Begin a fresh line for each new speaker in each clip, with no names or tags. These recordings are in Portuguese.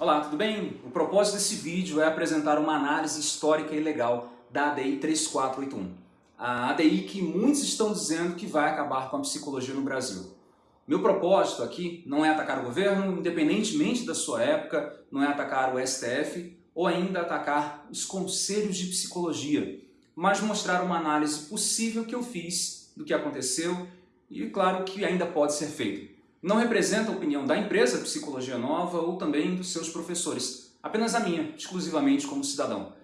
Olá, tudo bem? O propósito desse vídeo é apresentar uma análise histórica e legal da ADI 3481. A ADI que muitos estão dizendo que vai acabar com a psicologia no Brasil. Meu propósito aqui não é atacar o governo, independentemente da sua época, não é atacar o STF ou ainda atacar os conselhos de psicologia, mas mostrar uma análise possível que eu fiz do que aconteceu e, claro, que ainda pode ser feito. Não representa a opinião da empresa Psicologia Nova ou também dos seus professores, apenas a minha, exclusivamente como cidadão.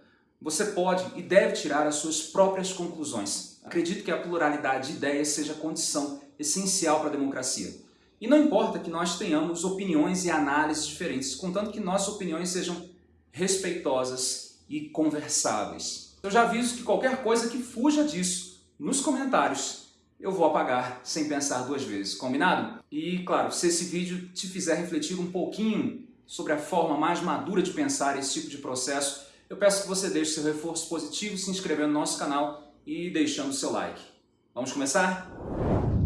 Você pode e deve tirar as suas próprias conclusões. Acredito que a pluralidade de ideias seja condição essencial para a democracia. E não importa que nós tenhamos opiniões e análises diferentes, contanto que nossas opiniões sejam respeitosas e conversáveis. Eu já aviso que qualquer coisa que fuja disso, nos comentários, eu vou apagar sem pensar duas vezes, combinado? E claro, se esse vídeo te fizer refletir um pouquinho sobre a forma mais madura de pensar esse tipo de processo, eu peço que você deixe seu reforço positivo se inscrevendo no nosso canal e deixando seu like. Vamos começar?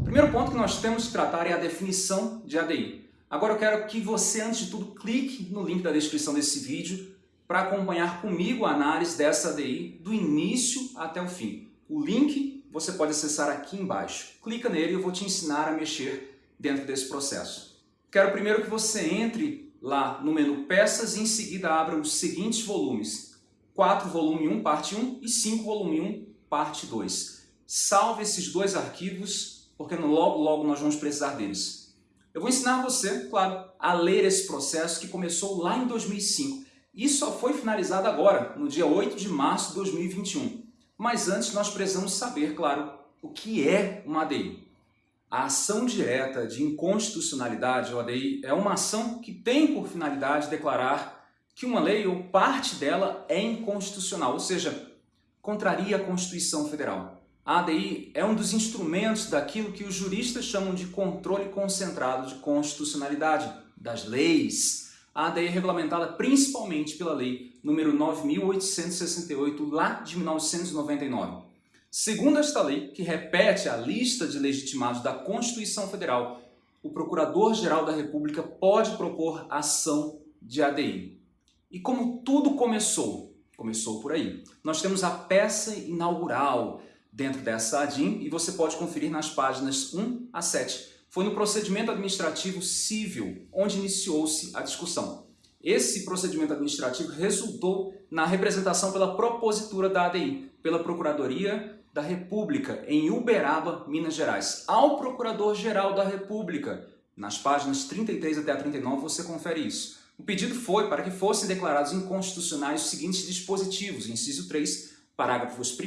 O primeiro ponto que nós temos que tratar é a definição de ADI. Agora eu quero que você, antes de tudo, clique no link da descrição desse vídeo para acompanhar comigo a análise dessa ADI do início até o fim. O link você pode acessar aqui embaixo. Clica nele e eu vou te ensinar a mexer dentro desse processo. Quero primeiro que você entre lá no menu Peças e em seguida abra os seguintes volumes. 4 volume 1, parte 1 e 5 volume 1, parte 2. Salve esses dois arquivos, porque logo logo nós vamos precisar deles. Eu vou ensinar você, claro, a ler esse processo que começou lá em 2005 e só foi finalizado agora, no dia 8 de março de 2021. Mas antes nós precisamos saber, claro, o que é uma ADI. A ação direta de inconstitucionalidade, ou ADI, é uma ação que tem por finalidade declarar que uma lei ou parte dela é inconstitucional, ou seja, contraria a Constituição Federal. A ADI é um dos instrumentos daquilo que os juristas chamam de controle concentrado de constitucionalidade das leis. A ADI é regulamentada principalmente pela lei número 9.868, lá de 1999. Segundo esta lei, que repete a lista de legitimados da Constituição Federal, o Procurador-Geral da República pode propor ação de ADI. E como tudo começou? Começou por aí. Nós temos a peça inaugural dentro dessa ADIM e você pode conferir nas páginas 1 a 7. Foi no procedimento administrativo civil onde iniciou-se a discussão. Esse procedimento administrativo resultou na representação pela propositura da ADI, pela Procuradoria da República, em Uberaba, Minas Gerais, ao Procurador-Geral da República. Nas páginas 33 até a 39 você confere isso. O pedido foi para que fossem declarados inconstitucionais os seguintes dispositivos, inciso 3, parágrafos 1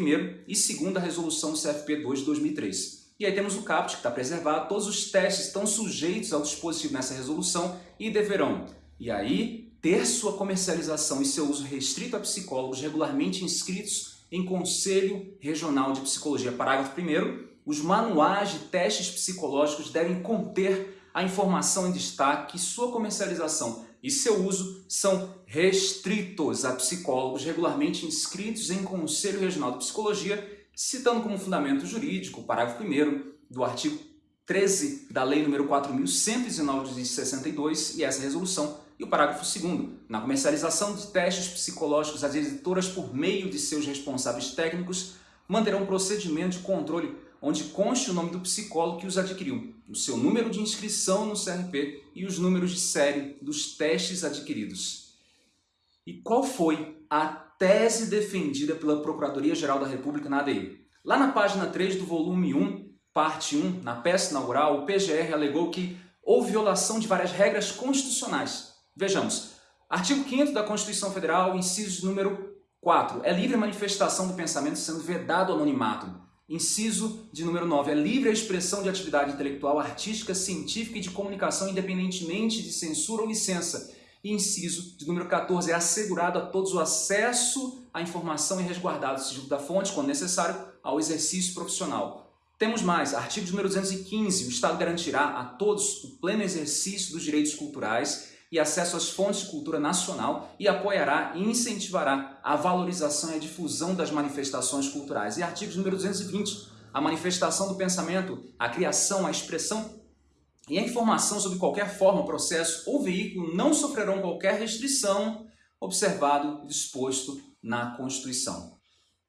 e 2 da resolução CFP 2 de 2003. E aí temos o CAPT, que está preservado, todos os testes estão sujeitos ao dispositivo nessa resolução e deverão e aí, ter sua comercialização e seu uso restrito a psicólogos regularmente inscritos em Conselho Regional de Psicologia. Parágrafo 1 os manuais de testes psicológicos devem conter a informação em destaque que sua comercialização e seu uso são restritos a psicólogos regularmente inscritos em Conselho Regional de Psicologia, citando como fundamento jurídico o parágrafo 1 do artigo 13 da Lei nº 4.119 de 62 e essa resolução e o parágrafo 2 na comercialização de testes psicológicos, as editoras, por meio de seus responsáveis técnicos, manterão um procedimento de controle onde conste o nome do psicólogo que os adquiriu, o seu número de inscrição no CRP e os números de série dos testes adquiridos. E qual foi a tese defendida pela Procuradoria-Geral da República na ADI? Lá na página 3 do volume 1, parte 1, na peça inaugural, o PGR alegou que houve violação de várias regras constitucionais, Vejamos, artigo 5 da Constituição Federal, inciso número 4, é livre a manifestação do pensamento sendo vedado o anonimato. Inciso de número 9, é livre a expressão de atividade intelectual, artística, científica e de comunicação independentemente de censura ou licença. Inciso de número 14, é assegurado a todos o acesso à informação e resguardado o sigilo da fonte, quando necessário, ao exercício profissional. Temos mais, artigo número 215, o Estado garantirá a todos o pleno exercício dos direitos culturais e acesso às fontes de cultura nacional e apoiará e incentivará a valorização e a difusão das manifestações culturais. E artigo número 220, a manifestação do pensamento, a criação, a expressão e a informação sobre qualquer forma, processo ou veículo não sofrerão qualquer restrição observado e disposto na Constituição.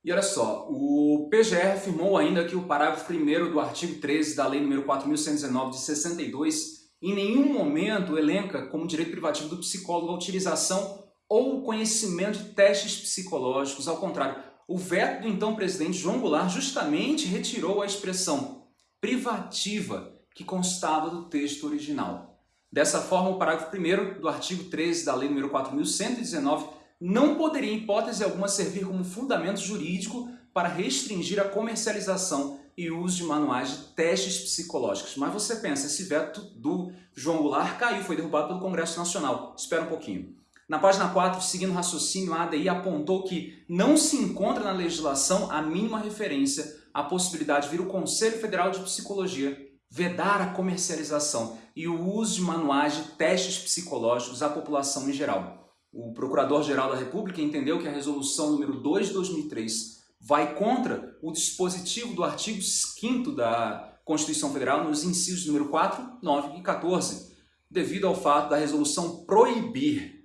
E olha só, o PGR afirmou ainda que o parágrafo 1 do artigo 13 da Lei nº 4.119 de 62 em nenhum momento elenca como direito privativo do psicólogo a utilização ou o conhecimento de testes psicológicos. Ao contrário, o veto do então presidente João Goulart justamente retirou a expressão privativa que constava do texto original. Dessa forma, o parágrafo 1 do artigo 13 da Lei nº 4.119 não poderia, em hipótese alguma, servir como fundamento jurídico para restringir a comercialização e uso de manuais de testes psicológicos. Mas você pensa, esse veto do João Goulart caiu, foi derrubado pelo Congresso Nacional. Espera um pouquinho. Na página 4, seguindo o raciocínio, a ADI apontou que não se encontra na legislação a mínima referência à possibilidade de vir o Conselho Federal de Psicologia vedar a comercialização e o uso de manuais de testes psicológicos à população em geral. O Procurador-Geral da República entendeu que a resolução número 2 de 2003 vai contra o dispositivo do artigo 5 da Constituição Federal nos incisos número 4, 9 e 14, devido ao fato da resolução proibir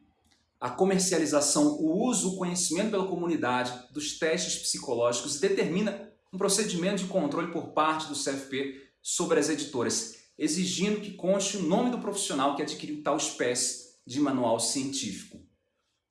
a comercialização, o uso, o conhecimento pela comunidade dos testes psicológicos e determina um procedimento de controle por parte do CFP sobre as editoras, exigindo que conste o nome do profissional que adquiriu tal espécie de manual científico.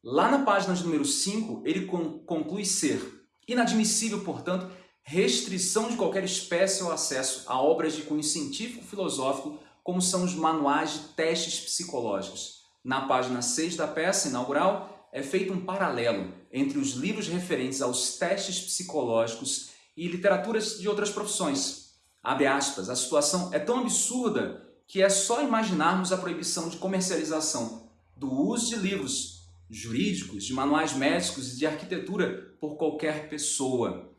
Lá na página de número 5, ele conclui ser inadmissível, portanto, restrição de qualquer espécie ou acesso a obras de cunho científico-filosófico, como são os manuais de testes psicológicos. Na página 6 da peça inaugural, é feito um paralelo entre os livros referentes aos testes psicológicos e literaturas de outras profissões, Abre aspas, a situação é tão absurda que é só imaginarmos a proibição de comercialização do uso de livros jurídicos, de manuais médicos e de arquitetura por qualquer pessoa,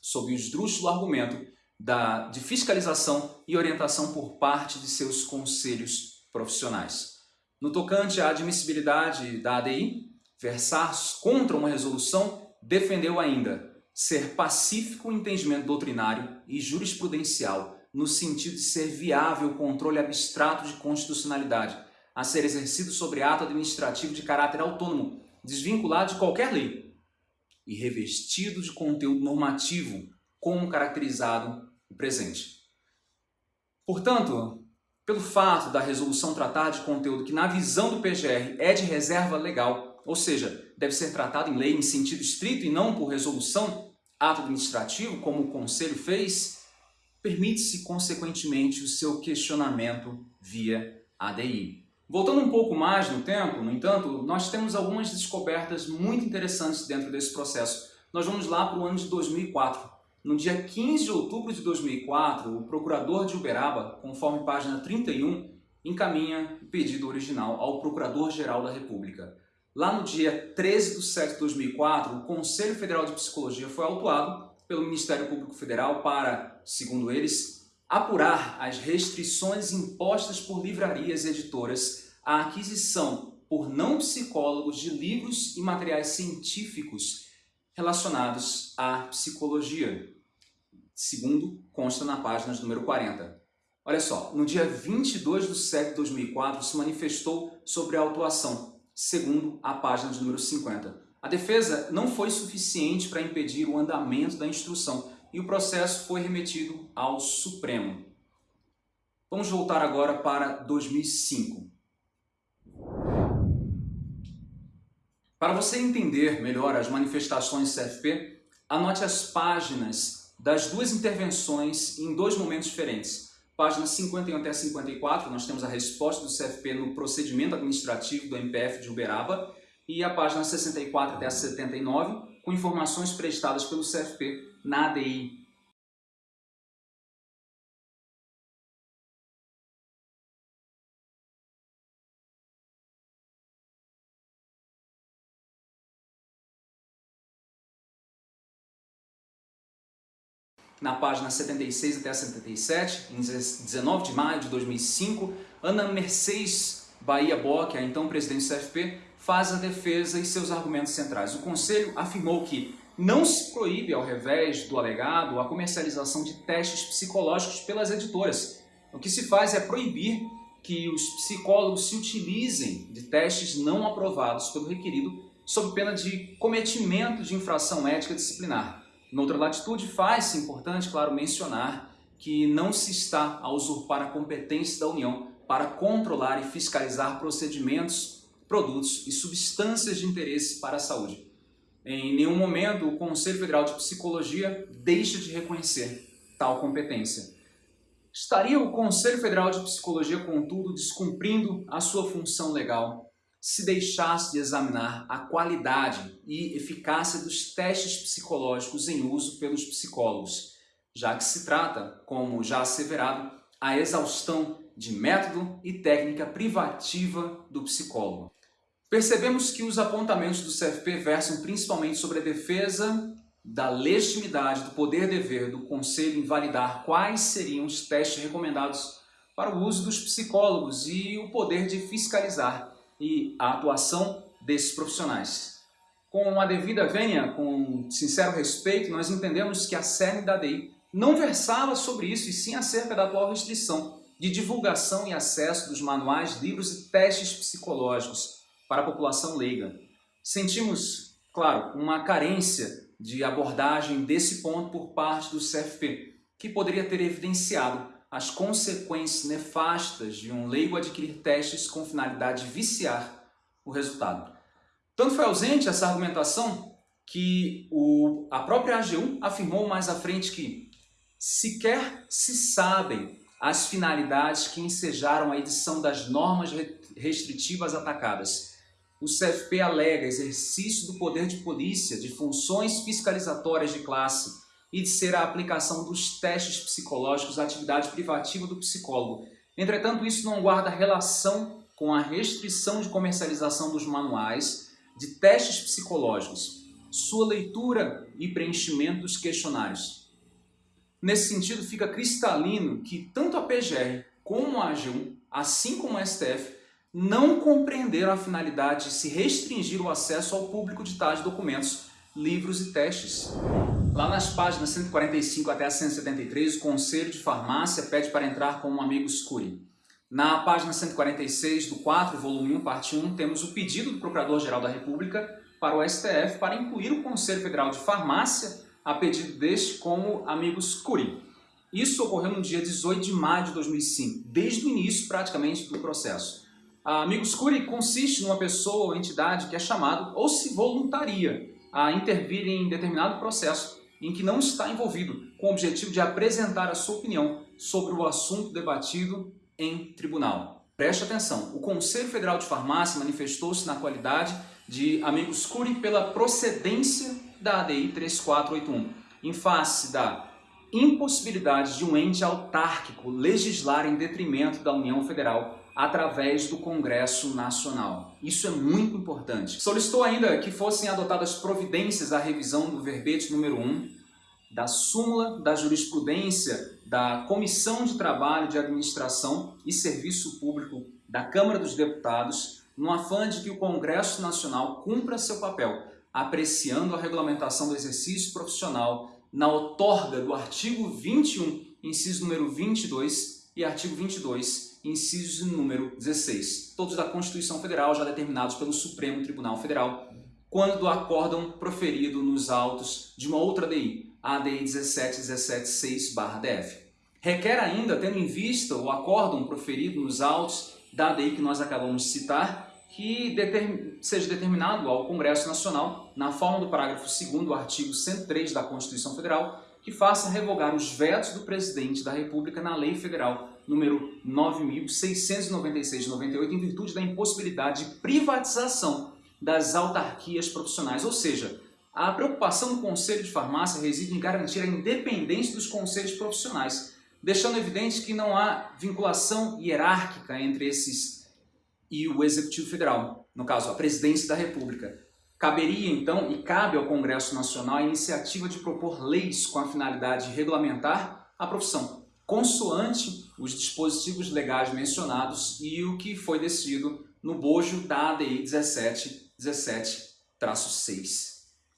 sob o esdrúxulo argumento da, de fiscalização e orientação por parte de seus conselhos profissionais. No tocante à admissibilidade da ADI, versar contra uma resolução defendeu ainda ser pacífico o entendimento doutrinário e jurisprudencial, no sentido de ser viável o controle abstrato de constitucionalidade, a ser exercido sobre ato administrativo de caráter autônomo, desvinculado de qualquer lei, e revestido de conteúdo normativo, como caracterizado o presente. Portanto, pelo fato da resolução tratar de conteúdo que, na visão do PGR, é de reserva legal, ou seja, deve ser tratado em lei em sentido estrito e não por resolução, ato administrativo, como o Conselho fez, permite-se, consequentemente, o seu questionamento via ADI. Voltando um pouco mais no tempo, no entanto, nós temos algumas descobertas muito interessantes dentro desse processo. Nós vamos lá para o ano de 2004. No dia 15 de outubro de 2004, o procurador de Uberaba, conforme página 31, encaminha o pedido original ao Procurador-Geral da República. Lá no dia 13 de setembro de 2004, o Conselho Federal de Psicologia foi autuado pelo Ministério Público Federal para, segundo eles, apurar as restrições impostas por livrarias e editoras à aquisição por não psicólogos de livros e materiais científicos relacionados à psicologia, segundo consta na página número 40. Olha só, no dia 22 de setembro de 2004 se manifestou sobre a autuação segundo a página de número 50. A defesa não foi suficiente para impedir o andamento da instrução e o processo foi remetido ao Supremo. Vamos voltar agora para 2005. Para você entender melhor as manifestações CFP, anote as páginas das duas intervenções em dois momentos diferentes. Página 51 até 54, nós temos a resposta do CFP no procedimento administrativo do MPF de Uberaba e a página 64 até 79, com informações prestadas pelo CFP na ADI na página 76 até 77, em 19 de maio de 2005, Ana Mercedes Bahia Bock, a então presidente do CFP, faz a defesa e seus argumentos centrais. O Conselho afirmou que não se proíbe, ao revés do alegado, a comercialização de testes psicológicos pelas editoras, O que se faz é proibir que os psicólogos se utilizem de testes não aprovados pelo requerido sob pena de cometimento de infração ética disciplinar. Noutra latitude, faz-se importante, claro, mencionar que não se está a usurpar a competência da União para controlar e fiscalizar procedimentos, produtos e substâncias de interesse para a saúde. Em nenhum momento o Conselho Federal de Psicologia deixa de reconhecer tal competência. Estaria o Conselho Federal de Psicologia, contudo, descumprindo a sua função legal se deixasse de examinar a qualidade e eficácia dos testes psicológicos em uso pelos psicólogos, já que se trata, como já asseverado, a exaustão de método e técnica privativa do psicólogo. Percebemos que os apontamentos do CFP versam principalmente sobre a defesa da legitimidade do poder-dever do Conselho em validar quais seriam os testes recomendados para o uso dos psicólogos e o poder de fiscalizar e a atuação desses profissionais. Com a devida vênia, com sincero respeito, nós entendemos que a cerne da DI não versava sobre isso, e sim acerca da atual restrição de divulgação e acesso dos manuais, livros e testes psicológicos para a população leiga. Sentimos, claro, uma carência de abordagem desse ponto por parte do CFP, que poderia ter evidenciado as consequências nefastas de um leigo adquirir testes com finalidade de viciar o resultado. Tanto foi ausente essa argumentação que o, a própria AGU afirmou mais à frente que sequer se sabem as finalidades que ensejaram a edição das normas restritivas atacadas. O CFP alega exercício do poder de polícia, de funções fiscalizatórias de classe, e de ser a aplicação dos testes psicológicos à atividade privativa do psicólogo. Entretanto, isso não guarda relação com a restrição de comercialização dos manuais de testes psicológicos, sua leitura e preenchimento dos questionários. Nesse sentido, fica cristalino que tanto a PGR como a AG1, assim como a STF, não compreenderam a finalidade de se restringir o acesso ao público de tais documentos, livros e testes. Lá nas páginas 145 até a 173, o Conselho de Farmácia pede para entrar com um amigo Scuri. Na página 146 do 4, volume 1, parte 1, temos o pedido do Procurador-Geral da República para o STF para incluir o Conselho Federal de Farmácia a pedido deste como amigo Scuri. Isso ocorreu no dia 18 de maio de 2005, desde o início praticamente do processo. A amigo Scuri consiste numa pessoa ou entidade que é chamado ou se voluntaria a intervir em determinado processo em que não está envolvido, com o objetivo de apresentar a sua opinião sobre o assunto debatido em tribunal. Preste atenção, o Conselho Federal de Farmácia manifestou-se na qualidade de amigos curi pela procedência da ADI 3481, em face da impossibilidade de um ente autárquico legislar em detrimento da União Federal através do Congresso Nacional. Isso é muito importante. Solicitou ainda que fossem adotadas providências à revisão do verbete número 1 da súmula da jurisprudência da Comissão de Trabalho de Administração e Serviço Público da Câmara dos Deputados, no afã de que o Congresso Nacional cumpra seu papel, apreciando a regulamentação do exercício profissional na outorga do artigo 21, inciso número 22 e artigo 22, incisos número 16, todos da Constituição Federal já determinados pelo Supremo Tribunal Federal, quando do acórdão proferido nos autos de uma outra DI, a ADI 17176-DF. Requer ainda, tendo em vista o acórdão proferido nos autos da ADI que nós acabamos de citar, que seja determinado ao Congresso Nacional, na forma do parágrafo 2 do artigo 103 da Constituição Federal, que faça revogar os vetos do Presidente da República na Lei Federal número 9.696-98, em virtude da impossibilidade de privatização das autarquias profissionais. Ou seja, a preocupação do Conselho de Farmácia reside em garantir a independência dos conselhos profissionais, deixando evidente que não há vinculação hierárquica entre esses e o Executivo Federal, no caso, a Presidência da República. Caberia, então, e cabe ao Congresso Nacional a iniciativa de propor leis com a finalidade de regulamentar a profissão, consoante os dispositivos legais mencionados e o que foi decidido no bojo da ADI 1717-6.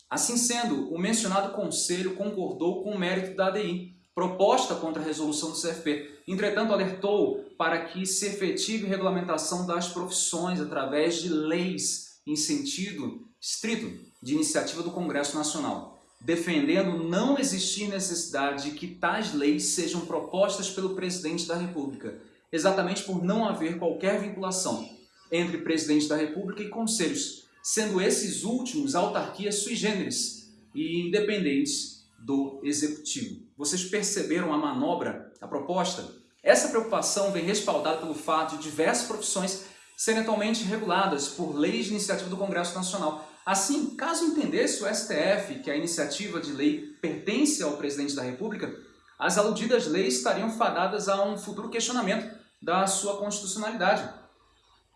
Assim sendo, o mencionado Conselho concordou com o mérito da ADI, proposta contra a resolução do CFP, Entretanto, alertou para que se efetive regulamentação das profissões através de leis em sentido estrito de iniciativa do Congresso Nacional, defendendo não existir necessidade de que tais leis sejam propostas pelo Presidente da República, exatamente por não haver qualquer vinculação entre Presidente da República e conselhos, sendo esses últimos autarquias sui generis e independentes do Executivo. Vocês perceberam a manobra, a proposta? Essa preocupação vem respaldada pelo fato de diversas profissões serem atualmente reguladas por leis de iniciativa do Congresso Nacional. Assim, caso entendesse o STF que a iniciativa de lei pertence ao Presidente da República, as aludidas leis estariam fadadas a um futuro questionamento da sua constitucionalidade.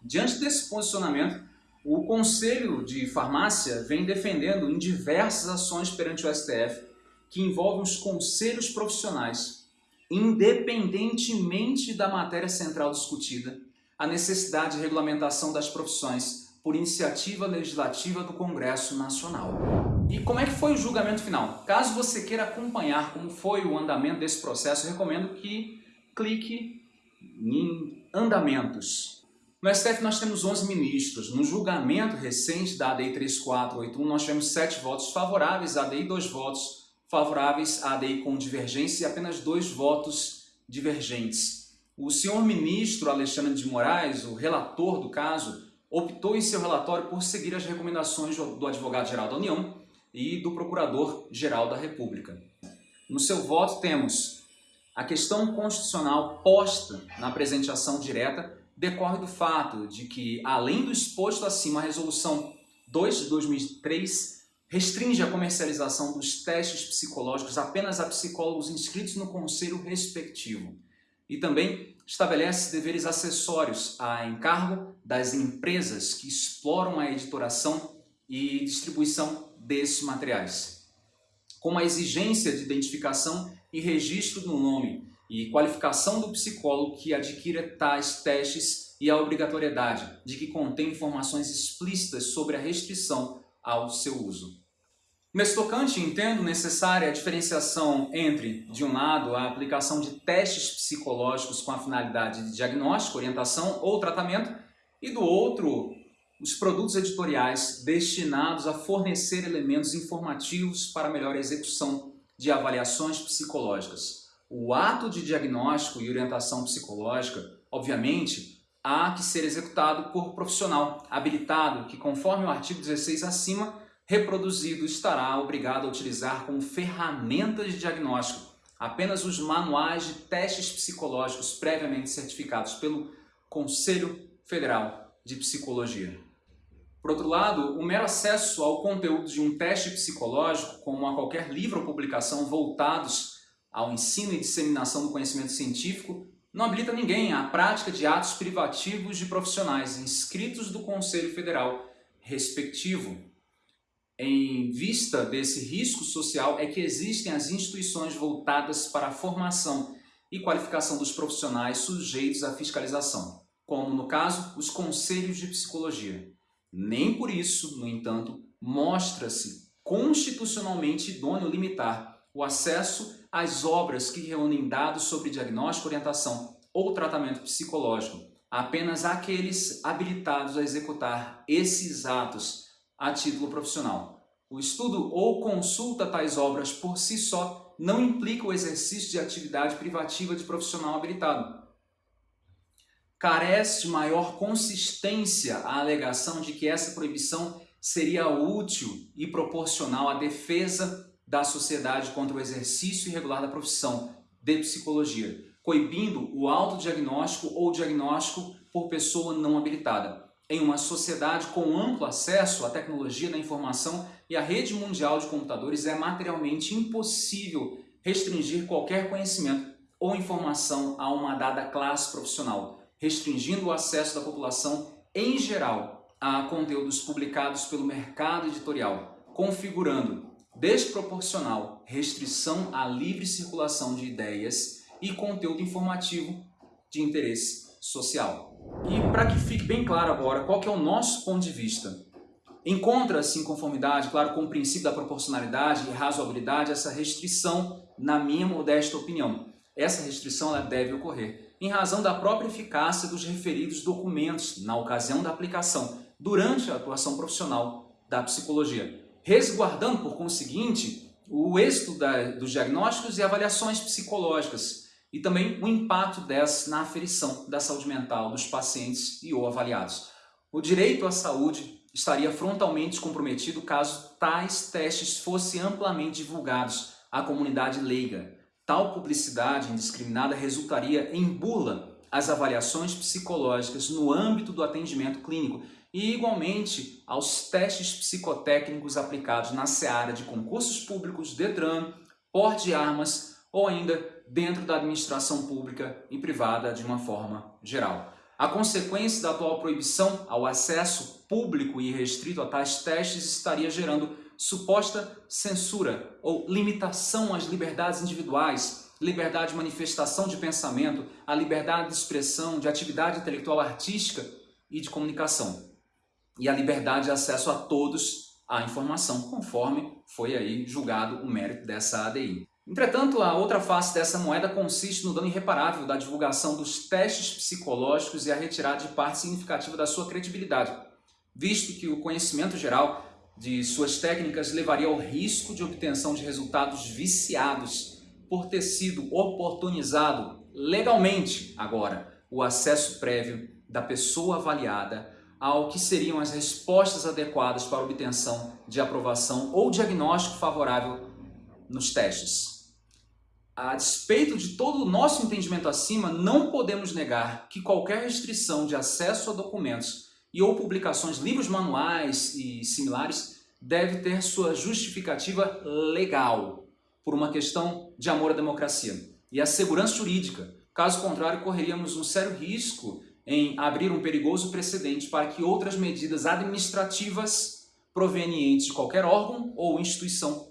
Diante desse posicionamento, o Conselho de Farmácia vem defendendo em diversas ações perante o STF que envolvem os conselhos profissionais, independentemente da matéria central discutida, a necessidade de regulamentação das profissões por iniciativa legislativa do Congresso Nacional. E como é que foi o julgamento final? Caso você queira acompanhar como foi o andamento desse processo, recomendo que clique em andamentos. No STF nós temos 11 ministros. No julgamento recente da ADI 3481 nós tivemos 7 votos favoráveis à ADI e 2 votos favoráveis à ADI com divergência e apenas dois votos divergentes. O senhor ministro Alexandre de Moraes, o relator do caso, optou em seu relatório por seguir as recomendações do advogado-geral da União e do procurador-geral da República. No seu voto temos a questão constitucional posta na apresentação direta decorre do fato de que, além do exposto acima, a Resolução 2 de 2003 restringe a comercialização dos testes psicológicos apenas a psicólogos inscritos no conselho respectivo e também estabelece deveres acessórios a encargo das empresas que exploram a editoração e distribuição desses materiais, como a exigência de identificação e registro do nome e qualificação do psicólogo que adquira tais testes e a obrigatoriedade de que contém informações explícitas sobre a restrição ao seu uso. Nesse tocante, entendo necessária a diferenciação entre, de um lado, a aplicação de testes psicológicos com a finalidade de diagnóstico, orientação ou tratamento, e do outro, os produtos editoriais destinados a fornecer elementos informativos para melhor execução de avaliações psicológicas. O ato de diagnóstico e orientação psicológica, obviamente, há que ser executado por profissional habilitado que, conforme o artigo 16 acima, reproduzido estará obrigado a utilizar como ferramentas de diagnóstico apenas os manuais de testes psicológicos previamente certificados pelo Conselho Federal de Psicologia. Por outro lado, o mero acesso ao conteúdo de um teste psicológico, como a qualquer livro ou publicação voltados ao ensino e disseminação do conhecimento científico, não habilita ninguém à prática de atos privativos de profissionais inscritos do Conselho Federal respectivo em vista desse risco social é que existem as instituições voltadas para a formação e qualificação dos profissionais sujeitos à fiscalização, como, no caso, os conselhos de psicologia. Nem por isso, no entanto, mostra-se constitucionalmente idôneo limitar o acesso às obras que reúnem dados sobre diagnóstico, orientação ou tratamento psicológico, apenas àqueles habilitados a executar esses atos a título profissional. O estudo ou consulta tais obras por si só não implica o exercício de atividade privativa de profissional habilitado. Carece de maior consistência a alegação de que essa proibição seria útil e proporcional à defesa da sociedade contra o exercício irregular da profissão de psicologia, coibindo o autodiagnóstico ou diagnóstico por pessoa não habilitada em uma sociedade com amplo acesso à tecnologia da informação e à rede mundial de computadores, é materialmente impossível restringir qualquer conhecimento ou informação a uma dada classe profissional, restringindo o acesso da população em geral a conteúdos publicados pelo mercado editorial, configurando desproporcional restrição à livre circulação de ideias e conteúdo informativo de interesse social. E para que fique bem claro agora qual que é o nosso ponto de vista. Encontra-se em conformidade, claro, com o princípio da proporcionalidade e razoabilidade essa restrição, na minha modesta opinião. essa restrição ela deve ocorrer em razão da própria eficácia dos referidos documentos na ocasião da aplicação, durante a atuação profissional da psicologia, resguardando, por conseguinte, o êxito da, dos diagnósticos e avaliações psicológicas e também o impacto dessas na aferição da saúde mental dos pacientes e ou avaliados. O direito à saúde estaria frontalmente comprometido caso tais testes fossem amplamente divulgados à comunidade leiga. Tal publicidade indiscriminada resultaria em bula às avaliações psicológicas no âmbito do atendimento clínico e, igualmente, aos testes psicotécnicos aplicados na seara de concursos públicos, DETRAN, porte de armas ou ainda dentro da administração pública e privada de uma forma geral. A consequência da atual proibição ao acesso público e restrito a tais testes estaria gerando suposta censura ou limitação às liberdades individuais, liberdade de manifestação de pensamento, a liberdade de expressão, de atividade intelectual artística e de comunicação. E a liberdade de acesso a todos à informação, conforme foi aí julgado o mérito dessa ADI. Entretanto, a outra face dessa moeda consiste no dano irreparável da divulgação dos testes psicológicos e a retirada de parte significativa da sua credibilidade, visto que o conhecimento geral de suas técnicas levaria ao risco de obtenção de resultados viciados por ter sido oportunizado legalmente agora o acesso prévio da pessoa avaliada ao que seriam as respostas adequadas para obtenção de aprovação ou diagnóstico favorável nos testes. A despeito de todo o nosso entendimento acima, não podemos negar que qualquer restrição de acesso a documentos e ou publicações, livros manuais e similares deve ter sua justificativa legal, por uma questão de amor à democracia e à segurança jurídica. Caso contrário, correríamos um sério risco em abrir um perigoso precedente para que outras medidas administrativas provenientes de qualquer órgão ou instituição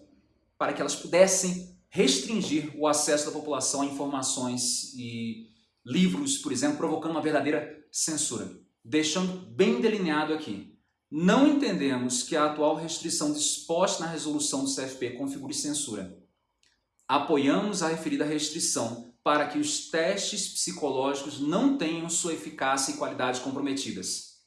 para que elas pudessem restringir o acesso da população a informações e livros, por exemplo, provocando uma verdadeira censura. Deixando bem delineado aqui, não entendemos que a atual restrição disposta na resolução do CFP configure censura. Apoiamos a referida restrição para que os testes psicológicos não tenham sua eficácia e qualidade comprometidas.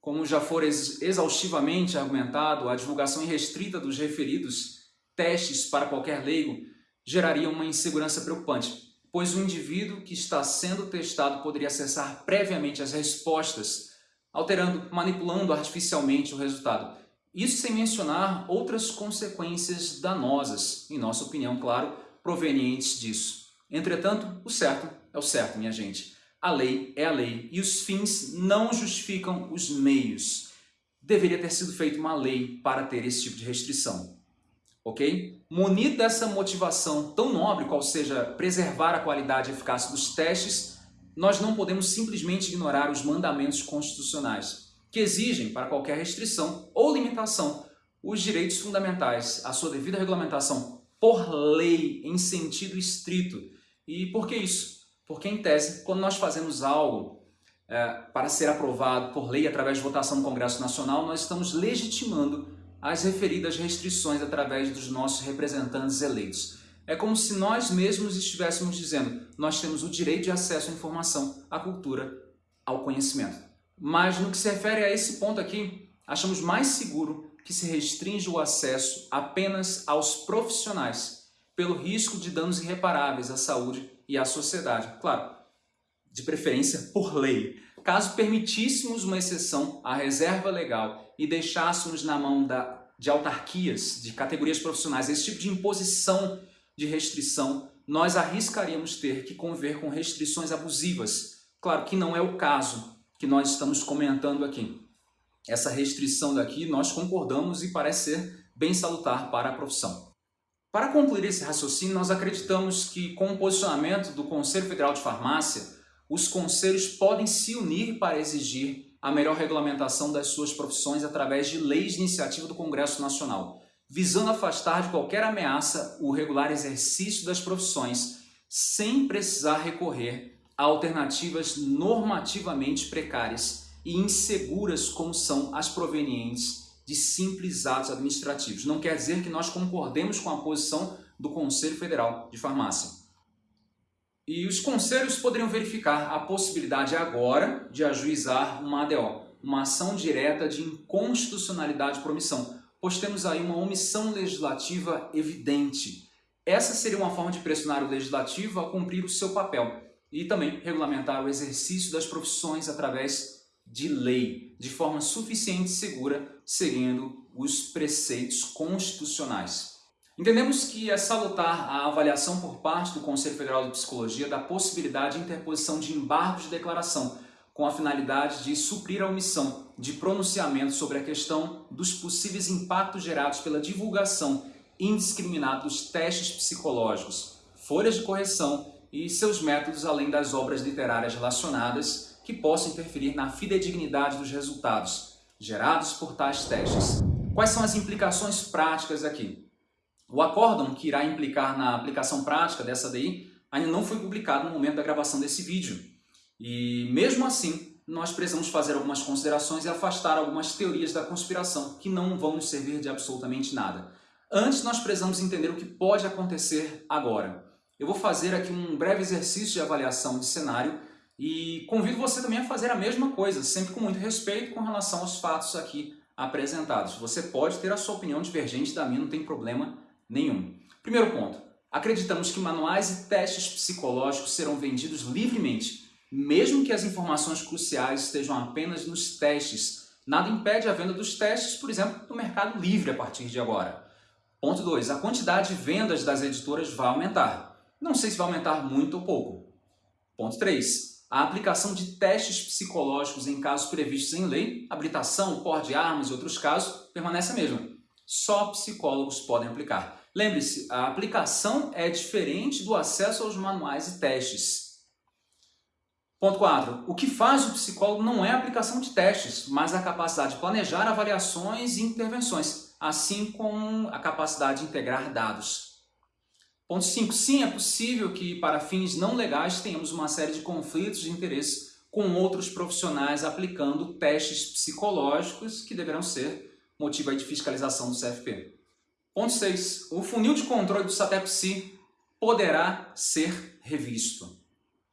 Como já for exaustivamente argumentado, a divulgação irrestrita dos referidos testes para qualquer leigo geraria uma insegurança preocupante, pois o indivíduo que está sendo testado poderia acessar previamente as respostas, alterando, manipulando artificialmente o resultado. Isso sem mencionar outras consequências danosas, em nossa opinião, claro, provenientes disso. Entretanto, o certo é o certo, minha gente. A lei é a lei e os fins não justificam os meios. Deveria ter sido feita uma lei para ter esse tipo de restrição ok? Munido dessa motivação tão nobre, qual seja preservar a qualidade e eficácia dos testes, nós não podemos simplesmente ignorar os mandamentos constitucionais, que exigem para qualquer restrição ou limitação os direitos fundamentais, a sua devida regulamentação por lei, em sentido estrito. E por que isso? Porque, em tese, quando nós fazemos algo é, para ser aprovado por lei através de votação no Congresso Nacional, nós estamos legitimando as referidas restrições através dos nossos representantes eleitos. É como se nós mesmos estivéssemos dizendo nós temos o direito de acesso à informação, à cultura, ao conhecimento. Mas no que se refere a esse ponto aqui, achamos mais seguro que se restringe o acesso apenas aos profissionais, pelo risco de danos irreparáveis à saúde e à sociedade. Claro, de preferência por lei. Caso permitíssemos uma exceção à reserva legal e deixássemos na mão da, de autarquias, de categorias profissionais, esse tipo de imposição de restrição, nós arriscaríamos ter que conviver com restrições abusivas. Claro que não é o caso que nós estamos comentando aqui. Essa restrição daqui nós concordamos e parece ser bem salutar para a profissão. Para concluir esse raciocínio, nós acreditamos que com o posicionamento do Conselho Federal de Farmácia, os conselhos podem se unir para exigir a melhor regulamentação das suas profissões através de leis de iniciativa do Congresso Nacional, visando afastar de qualquer ameaça o regular exercício das profissões sem precisar recorrer a alternativas normativamente precárias e inseguras como são as provenientes de simples atos administrativos. Não quer dizer que nós concordemos com a posição do Conselho Federal de Farmácia. E os conselhos poderiam verificar a possibilidade agora de ajuizar uma ADO, uma ação direta de inconstitucionalidade por omissão, pois temos aí uma omissão legislativa evidente. Essa seria uma forma de pressionar o legislativo a cumprir o seu papel e também regulamentar o exercício das profissões através de lei, de forma suficiente e segura, seguindo os preceitos constitucionais. Entendemos que é salutar a avaliação por parte do Conselho Federal de Psicologia da possibilidade de interposição de embargos de declaração, com a finalidade de suprir a omissão de pronunciamento sobre a questão dos possíveis impactos gerados pela divulgação indiscriminada dos testes psicológicos, folhas de correção e seus métodos, além das obras literárias relacionadas que possam interferir na fidedignidade dos resultados gerados por tais testes. Quais são as implicações práticas aqui? O acórdão que irá implicar na aplicação prática dessa DI ainda não foi publicado no momento da gravação desse vídeo, e mesmo assim, nós precisamos fazer algumas considerações e afastar algumas teorias da conspiração que não vão nos servir de absolutamente nada. Antes, nós precisamos entender o que pode acontecer agora. Eu vou fazer aqui um breve exercício de avaliação de cenário e convido você também a fazer a mesma coisa, sempre com muito respeito com relação aos fatos aqui apresentados. Você pode ter a sua opinião divergente da minha, não tem problema nenhum. Primeiro ponto, acreditamos que manuais e testes psicológicos serão vendidos livremente mesmo que as informações cruciais estejam apenas nos testes. Nada impede a venda dos testes, por exemplo, no mercado livre a partir de agora. Ponto 2. A quantidade de vendas das editoras vai aumentar. Não sei se vai aumentar muito ou pouco. Ponto 3. A aplicação de testes psicológicos em casos previstos em lei, habilitação, porte de armas e outros casos, permanece a mesma. Só psicólogos podem aplicar. Lembre-se, a aplicação é diferente do acesso aos manuais e testes. Ponto 4. O que faz o psicólogo não é a aplicação de testes, mas a capacidade de planejar avaliações e intervenções, assim como a capacidade de integrar dados. Ponto 5. Sim, é possível que para fins não legais tenhamos uma série de conflitos de interesse com outros profissionais aplicando testes psicológicos que deverão ser motivo de fiscalização do CFP. Ponto 6. O funil de controle do SATEP-SI poderá ser revisto.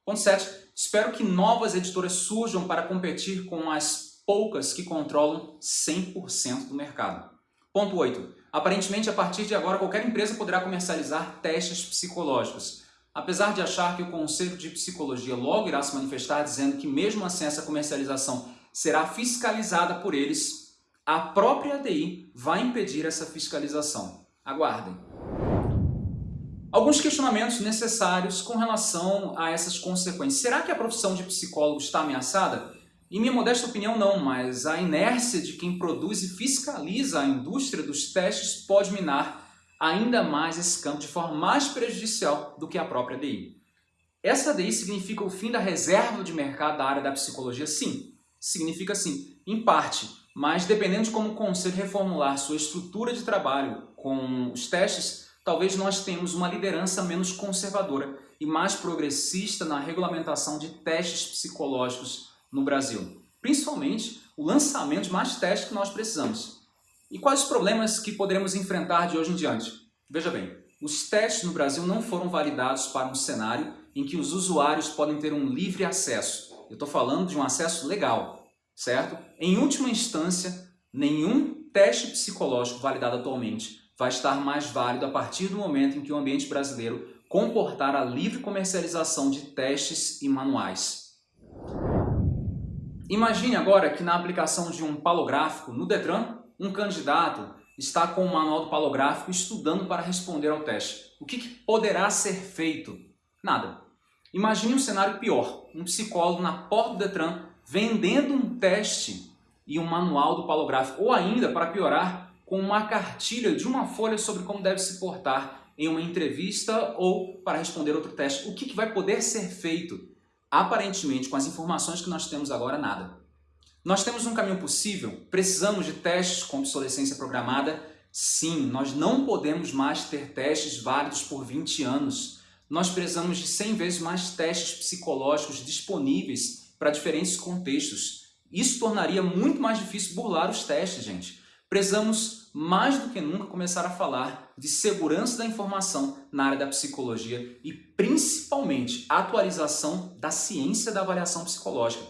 Ponto 7. Espero que novas editoras surjam para competir com as poucas que controlam 100% do mercado. Ponto 8. Aparentemente, a partir de agora, qualquer empresa poderá comercializar testes psicológicos. Apesar de achar que o Conselho de Psicologia logo irá se manifestar dizendo que mesmo assim essa comercialização será fiscalizada por eles, a própria ADI vai impedir essa fiscalização. Aguardem. Alguns questionamentos necessários com relação a essas consequências. Será que a profissão de psicólogo está ameaçada? Em minha modesta opinião, não, mas a inércia de quem produz e fiscaliza a indústria dos testes pode minar ainda mais esse campo de forma mais prejudicial do que a própria DI. Essa DI significa o fim da reserva de mercado da área da psicologia? Sim, significa sim, em parte, mas dependendo de como o Conselho reformular sua estrutura de trabalho com os testes, talvez nós tenhamos uma liderança menos conservadora e mais progressista na regulamentação de testes psicológicos no Brasil. Principalmente o lançamento de mais testes que nós precisamos. E quais os problemas que poderemos enfrentar de hoje em diante? Veja bem, os testes no Brasil não foram validados para um cenário em que os usuários podem ter um livre acesso. Eu estou falando de um acesso legal, certo? Em última instância, nenhum teste psicológico validado atualmente vai estar mais válido a partir do momento em que o ambiente brasileiro comportar a livre comercialização de testes e manuais. Imagine agora que na aplicação de um palográfico no Detran, um candidato está com o manual do palográfico estudando para responder ao teste. O que, que poderá ser feito? Nada. Imagine um cenário pior, um psicólogo na porta do Detran vendendo um teste e um manual do palográfico, ou ainda, para piorar, com uma cartilha de uma folha sobre como deve se portar em uma entrevista ou para responder outro teste. O que, vai poder ser feito? Aparentemente, com as informações que nós temos agora, nada. Nós temos um caminho possível? Precisamos de testes com obsolescência programada? Sim, nós não podemos mais ter testes válidos por 20 anos. Nós precisamos de 100 vezes mais testes psicológicos disponíveis para diferentes contextos. Isso tornaria muito mais difícil burlar os testes, gente. Precisamos, mais do que nunca, começar a falar de segurança da informação na área da psicologia e, principalmente, atualização da ciência da avaliação psicológica.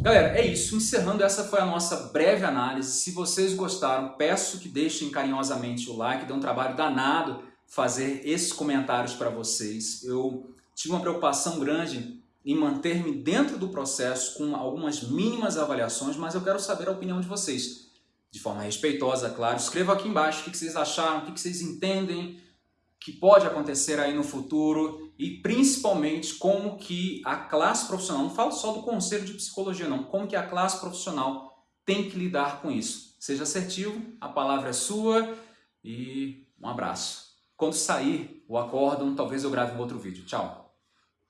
Galera, é isso. Encerrando, essa foi a nossa breve análise. Se vocês gostaram, peço que deixem carinhosamente o like. Deu um trabalho danado fazer esses comentários para vocês. Eu tive uma preocupação grande em manter-me dentro do processo com algumas mínimas avaliações, mas eu quero saber a opinião de vocês. De forma respeitosa, claro. Escreva aqui embaixo o que vocês acharam, o que vocês entendem que pode acontecer aí no futuro e principalmente como que a classe profissional, não falo só do conselho de psicologia não, como que a classe profissional tem que lidar com isso. Seja assertivo, a palavra é sua e um abraço. Quando sair o acórdão, talvez eu grave um outro vídeo. Tchau!